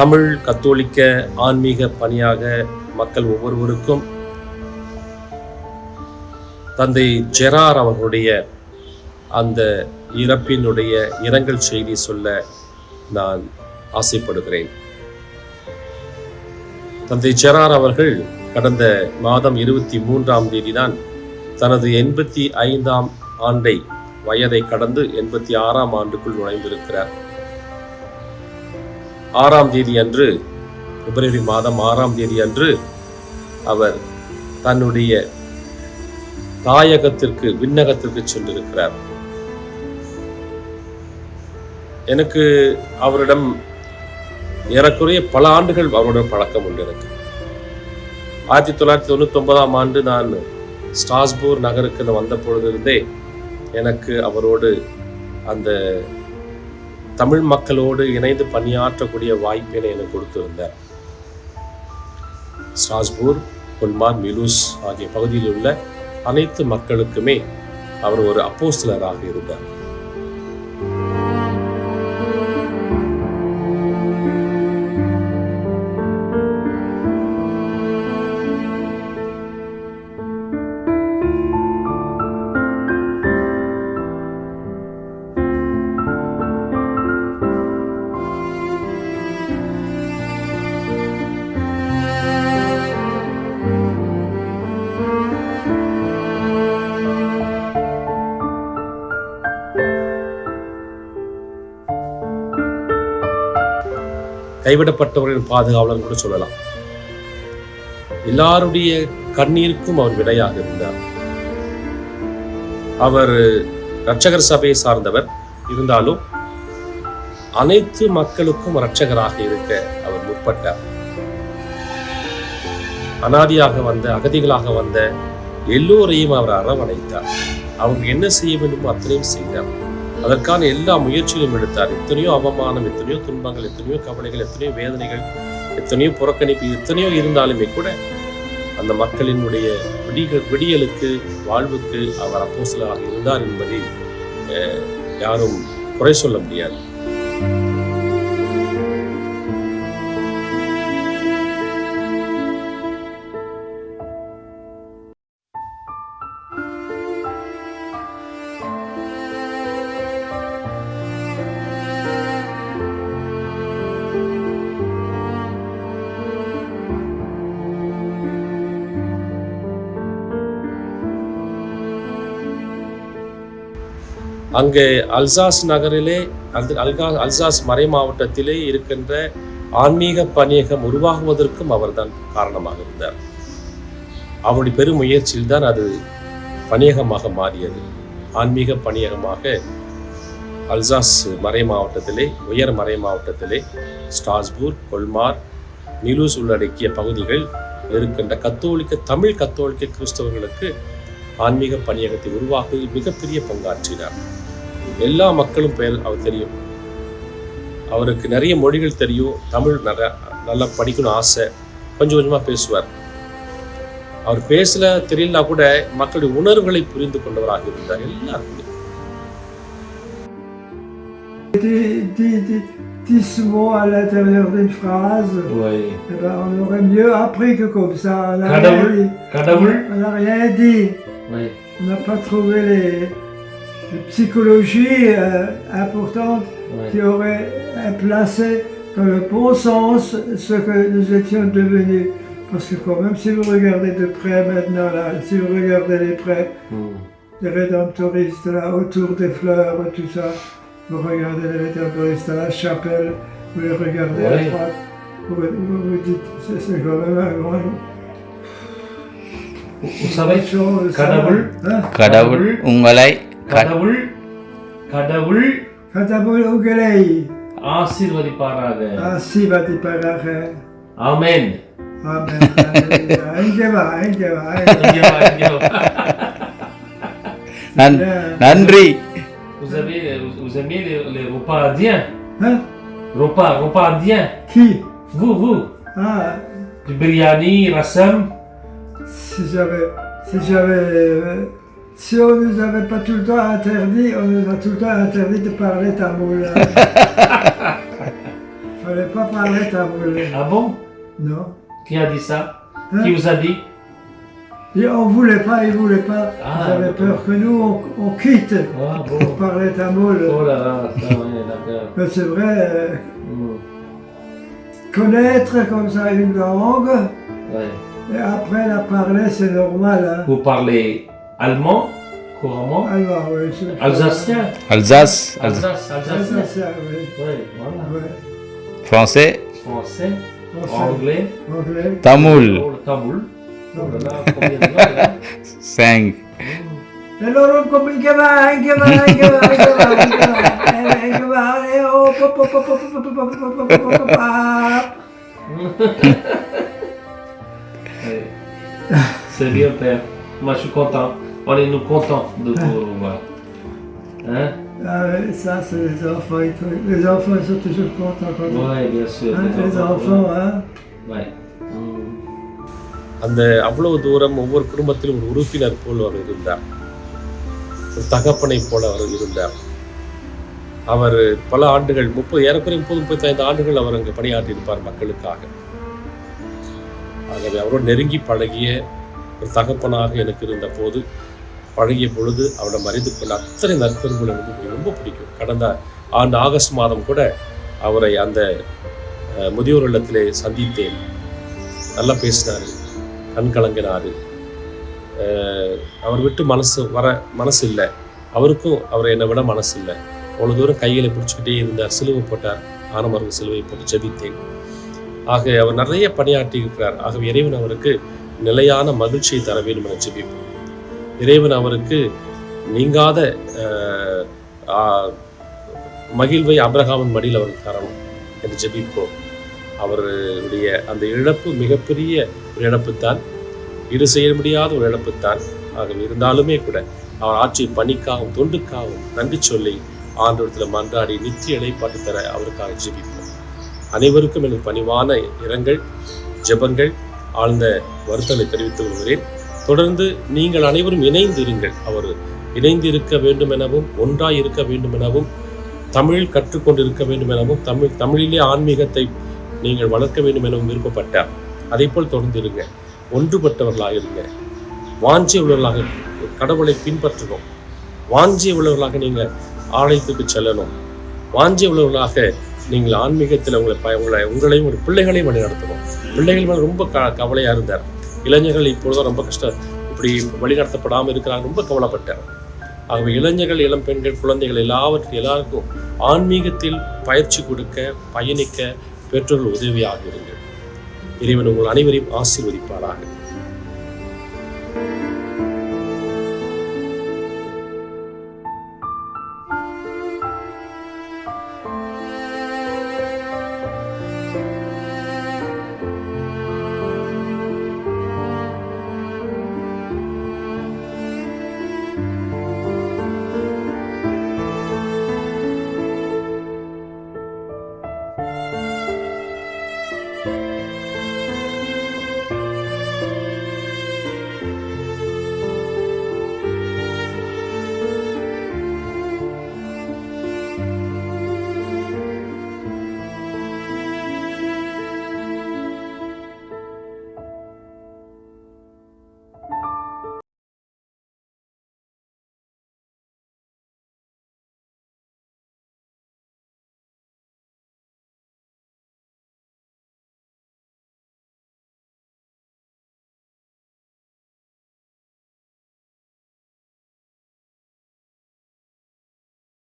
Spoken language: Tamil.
தமிழ் கத்தோலிக்க ஆன்மீக பணியாக மக்கள் ஒவ்வொருவருக்கும் தந்தை ஜெரார் அவர்களுடைய அந்த இறப்பினுடைய இரங்கல் செய்தி சொல்ல நான் ஆசைப்படுகிறேன். தந்தை ஜெரார் அவர்கள் கடந்த மாதம் இருபத்தி மூன்றாம் தேதி தான் தனது எண்பத்தி ஐந்தாம் ஆண்டை வயதை கடந்து எண்பத்தி ஆறாம் ஆண்டுக்குள் நுழைந்திருக்கிறார். ஆறாம் தேதி அன்று பிப்ரவரி மாதம் ஆறாம் தேதி அன்று அவர் தன்னுடைய தாயகத்திற்கு விண்ணகத்திற்கு சென்றிருக்கிறார். எனக்கு அவரிடம் ஏறக்குறைய பல ஆண்டுகள் அவருடன் பழக்கம் உண்டு எனக்கு ஆயிரத்தி தொள்ளாயிரத்தி தொண்ணூத்தி ஒன்பதாம் ஆண்டு நான் ஸ்ட்ராஸ்பூர் நகருக்கு வந்த வந்த பொழுதிருந்தே எனக்கு அவரோடு அந்த தமிழ் மக்களோடு இணைந்து பணியாற்றக்கூடிய வாய்ப்பினை எனக்கு கொடுத்திருந்தார். ஸ்ட்ராஸ்பூர் கொல்மார் மிலூஸ் ஆகிய பகுதியில் உள்ள அனைத்து மக்களுக்குமே அவர் ஒரு அப்போஸ்தலராக இருந்தார். கைவிடப்பட்டவர்களின் பாதுகாவலர் கூட சொல்லலாம். எல்லாருடைய கண்ணீருக்கும் அவர் விடையாக இருந்தார் அவர் இரட்சகர் சபையை சார்ந்தவர் இருந்தாலும் அனைத்து மக்களுக்கும் இரட்சகராக இருக்க அவர் முற்பட்டார். அனாதியாக வந்த அகதிகளாக வந்த எல்லோரையும் அவர் அரவணைத்தார். அவங்க என்ன செய்ய வேண்டுமோ அத்தனையும் செய்தார். அதற்கான எல்லா முயற்சிகளும் எடுத்தார். எத்தனையோ அவமானம் எத்தனையோ துன்பங்கள் எத்தனையோ கவலைகள் எத்தனையோ வேதனைகள் எத்தனையோ புறக்கணிப்பு எத்தனையோ இருந்தாலுமே கூட அந்த மக்களினுடைய விடிகள் விடியலுக்கு வாழ்வுக்கு அவர் அப்போசலாக இருந்தார் என்பதை யாரும் குறை சொல்ல முடியாது. அங்கே அல்சாஸ் நகரிலே அந்த அல்கா அல்சாஸ் மறை மாவட்டத்திலே இருக்கின்ற ஆன்மீக பணியகம் உருவாகுவதற்கும் அவர்தான் காரணமாக இருந்தார். அவருடைய பெரும் முயற்சியில் தான் அது பணியகமாக மாறியது. ஆன்மீக பணியகமாக அல்சாஸ் மறை மாவட்டத்திலே உயர் மறை மாவட்டத்திலே ஸ்டாஸ்பூர் கொல்மார் நிலூஸ் உள்ளடக்கிய பகுதிகள் இருக்கின்ற கத்தோலிக்க தமிழ் கத்தோலிக்க கிறிஸ்தவர்களுக்கு ஆன்மீக பணியகத்தை உருவாக்குவதில் மிகப்பெரிய பங்காற்றினார். எல்லா மக்களும் பெயர் அவர் தெரியும் அவருக்கு நிறைய மொழிகள் தெரியும் தமிழ் நிறைய நல்லா படிக்கணும் ஆசை கொஞ்சம் கொஞ்சமாக பேசுவார் அவர் பேசல தெரியலனா கூட மக்களுடைய உணர்வுகளை புரிந்து கொண்டவராக இருந்தார் எல்லாருக்குமே dix mots à l'intérieur d'une phrase, Oui. eh ben, on aurait mieux appris que comme ça. On n'a Kadavul. rien dit. கடவுள் On n'a rien dit. Oui. On n'a pas trouvé les, les psychologies euh, importantes Oui. qui auraient euh, placé dans le bon sens ce que nous étions devenus. Parce que quand même, si vous regardez de près maintenant, là, si vous regardez les prêts, Hmm. les rédemptoristes là, autour des fleurs, tout ça, vous regardez les rédemptoristes à la chapelle, vous les regardez à Oui. droite, vous vous, vous dites, c'est quand même un grand... Vous savez, chose, ça. கடவுள் Hein? கடவுள் உங்களை க- கடவுள் கடவுள் Katabul Ugelei, ஆசீர்வதிப்பாராக ainsi va t'y paraître. ஆமென் Amen. Alléluia. Inge va, inge va, inge இங்க வா, இங்க வா. நன்- va. நன்றி Vous avez vous aimez les, les repas indiens Hein? repas repas indiens Qui vous vous Ah, du biryani rasam si j'avais... Si j'avais... si on nous avait pas tout le temps interdit, on nous a tout le temps interdit de parler tamoul. fallait pas parler tamoul. Ah bon? Non. Qui a dit ça? Hein? Qui vous a dit? Et on voulait pas, ils voulaient pas. Ah, ils avaient peur que nous, on, on quitte Ah pour parler tamoul. Oh là là, ça, d'accord. Mais c'est vrai, euh, Hmm, connaître comme ça une langue, ouais. et après la parler, c'est normal. Hein. Vous parlez allemand, couramment. Alors, oui, Alsacien. Alsace. Alsace, Alsacien. Oui. Voilà. Français. Français. Anglais. Anglais. Tamoul. Tamoul. Cinq. Alors on commence, C'est bien, père. Moi, je suis content. On est nous contents de vous revoir. Hein Ah oui, ça, c'est les enfants. Les enfants, ils sont toujours contents quand. Ouais, bien sûr. Hein, les enfants, hein. Ouais. அந்த அவ்வளவு தூரம் ஒவ்வொரு குடும்பத்திலும் ஒரு உறுப்பினர் போல் அவர் இருந்தார் ஒரு தகப்பனை போல அவர் இருந்தார் அவர் பல ஆண்டுகள் முப்பது ஏறக்குறைய முப்பது முப்பத்தைந்து ஆண்டுகள் அவர் அங்கு பணியாற்றி இருப்பார் மக்களுக்காக ஆகவே அவரோடு நெருங்கி பழகிய ஒரு தகப்பனாக எனக்கு இருந்த போது பழகிய பொழுது அவரிடம் அறிந்து கொண்ட அத்தனை நற்பண்புகள் எனக்கு ரொம்ப பிடிக்கும். கடந்த ஆண்டு ஆகஸ்ட் மாதம் கூட அவரை அந்த முதியோர் இல்லத்திலே சந்தித்தேன். நல்லா பேசினார் கண் கலங்கினார். அவர் விட்டு மனசு வர மனசு இல்லை. அவருக்கும் அவர் என்னை விட மனசு இல்லை. அவ்வளோ தூரம் கைகளை பிடிச்சிக்கிட்டே இருந்தார். சிலுவை போட்டார். ஆனமருக்கு சிலுவை போட்டு ஜபித்தேன். ஆக அவர் நிறைய பணியாற்றி இருக்கிறார். ஆகவே இறைவன் அவருக்கு நிலையான மகிழ்ச்சியை தர வேண்டும் என ஜெபிப்போம். இறைவன் அவருக்கு நீங்காத மகிழ்வை அப்ரஹாமன் மடியில் அவருக்கு தரணும் என்று ஜெபிப்போம். அவருடைய அந்த இழப்பு மிகப்பெரிய ஒரு இழப்புத்தான் ஈடு செய்ய முடியாத ஒரு இழப்புத்தான். ஆக இருந்தாலுமே கூட அவர் ஆட்சி பணிக்காகவும் தொண்டுக்காகவும் நன்றி சொல்லி ஆண்டோடத்தில் மன்றாடி நித்திய இலைப்பாட்டு தர அவருக்காக ஜெபிப்போம். அனைவருக்கும் எனக்கு பணிவான இரங்கல் ஜெபங்கள் ஆழ்ந்த வருத்தங்களை தெரிவித்துக் கொள்கிறேன். தொடர்ந்து நீங்கள் அனைவரும் இணைந்து இருங்கள் அவர் இணைந்து இருக்க வேண்டும் எனவும் ஒன்றாய் இருக்க வேண்டும் எனவும் தமிழ் கற்றுக்கொண்டு இருக்க வேண்டும் எனவும் தமிழ் தமிழிலே ஆன்மீகத்தை நீங்கள் வளர்க்க வேண்டும் எனவும் விருப்பப்பட்டார். அதைப்போல் தொடர்ந்து இருங்க ஒன்றுபட்டவர்களாக இருங்க வாஞ்சி உள்ளவர்களாக கடவுளை பின்பற்றணும். வாஞ்சி உள்ளவர்களாக நீங்கள் ஆலயத்துக்கு செல்லணும். வாஞ்சி உள்ளவர்களாக நீங்கள் ஆன்மீகத்தில் உங்களை ப- உங்களை உங்களையும் ஒரு பிள்ளைகளையும் வழி நடத்தணும் பிள்ளைகள் மேலே ரொம்ப க கவலையாக இருந்தார். இளைஞர்கள் இப்பொழுதும் ரொம்ப கஷ்டம். இப்படி வழிநடத்தப்படாமல் இருக்கிறாங்க. ரொம்ப கவலைப்பட்டேன். ஆகவே இளைஞர்கள் இளம் பெண்கள் குழந்தைகள் எல்லாவற்றையும் எல்லாருக்கும் ஆன்மீகத்தில் பயிற்சி கொடுக்க பயணிக்க பெற்றோர்கள் உதவியாக இருங்கள். இறைவன் உங்கள் அனைவரையும் ஆசீர்வதிப்பாராக.